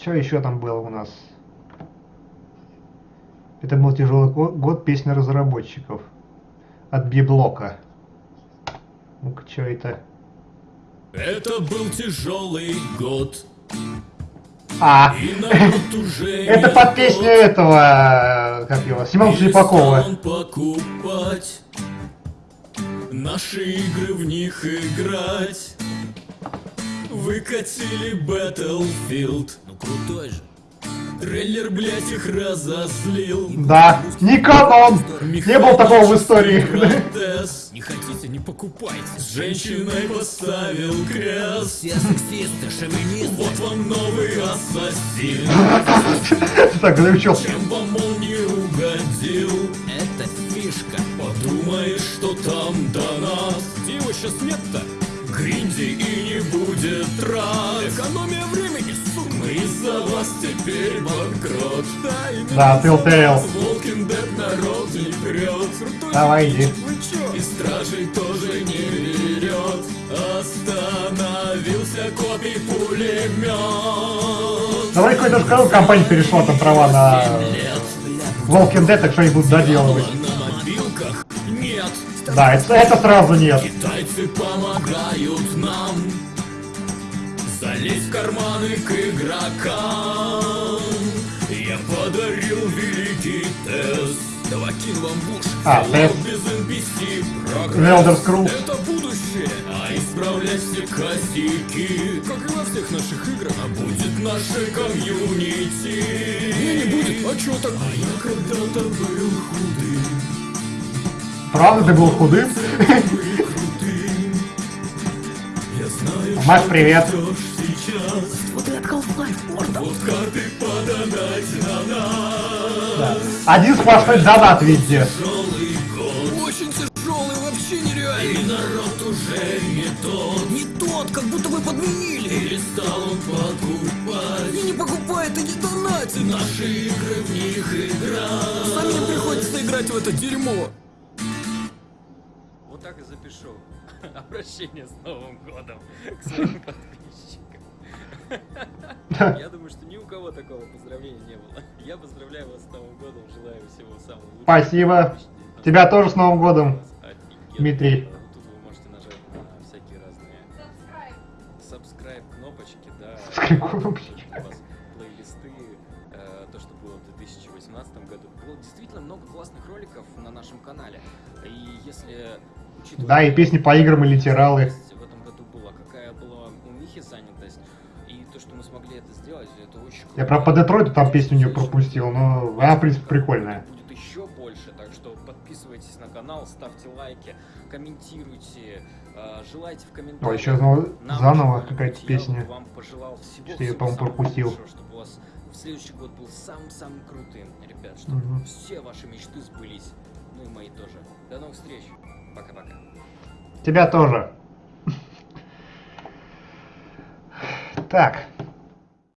Что еще там было у нас? Это был тяжелый го- год песня разработчиков. От Библока. Ну-ка, что это? Это был тяжелый год. А, это под песню этого, как его, Семена Слепакова. покупать Наши игры в них играть Выкатили Battlefield крутой же. Трейлер, блять, их разозлил. Да, Никон Не было такого в истории. Не хотите, не покупайте. С женщиной поставил крест. Все сексисты, шовинисты. Вот вам новый ассасин. Так, заключил. Чем вам он не угодил? Это фишка. Подумаешь, что там до нас. Где его сейчас нет-то? Гринди и не будет трат. Экономия времени, из-за вас теперь банкрот Да, Да, Telltale. Walking Dead народ не прет Давай, иди. И стражей тоже не берет Остановился копий пулемет Давай какой-то скажу, компания перешла там права на Walking Dead, так что они будут доделывать. Да, это, это сразу нет. Китайцы помогают в карманы к игрокам Я подарил великий тест Давай кину вам в уши А, тест. без NPC Scrolls. Это будущее, а исправлять все косяки Как и во всех наших играх А будет наше комьюнити Не, не будет, а чё так? А я когда-то был худым Правда, ты был худым? Мать, привет. Нас. Один сплошной донат везде. Тяжелый год. Очень тяжелый, вообще И нереальный народ уже не тот. Не тот, как будто бы подменили Перестал он покупать. И не покупает, и не донатит Наши игры в них играть. Самим приходится играть в это дерьмо Вот так и запишу. Обращение с Новым годом к своим подписчикам. Я думаю, такого поздравления не было. Я поздравляю вас с Новым годом, желаю всего самого лучшего. Спасибо. Тебя тоже с Новым годом, Офигенно. Дмитрий. Тут вы можете нажать на всякие разные subscribe кнопочки, да. Subscribe кнопочки. У вас плейлисты, э, то, что было в 2018 году. Было действительно много классных роликов на нашем канале. И если Да, и песни по играм и литералы. в этом Я про по Детройту там песню не пропустил, но она, в принципе, прикольная. Будет еще больше, так что подписывайтесь на канал, ставьте лайки, комментируйте, э, желайте в комментариях. О, еще заново, Нам заново какая-то песня. вам пожелал всего, Что я, по-моему, пропустил. лучшего, чтобы у вас в следующий год был самым-самым крутым, ребят, чтобы Мгм. все ваши мечты сбылись. Ну и мои тоже. До новых встреч. Пока-пока. Тебя тоже. Так.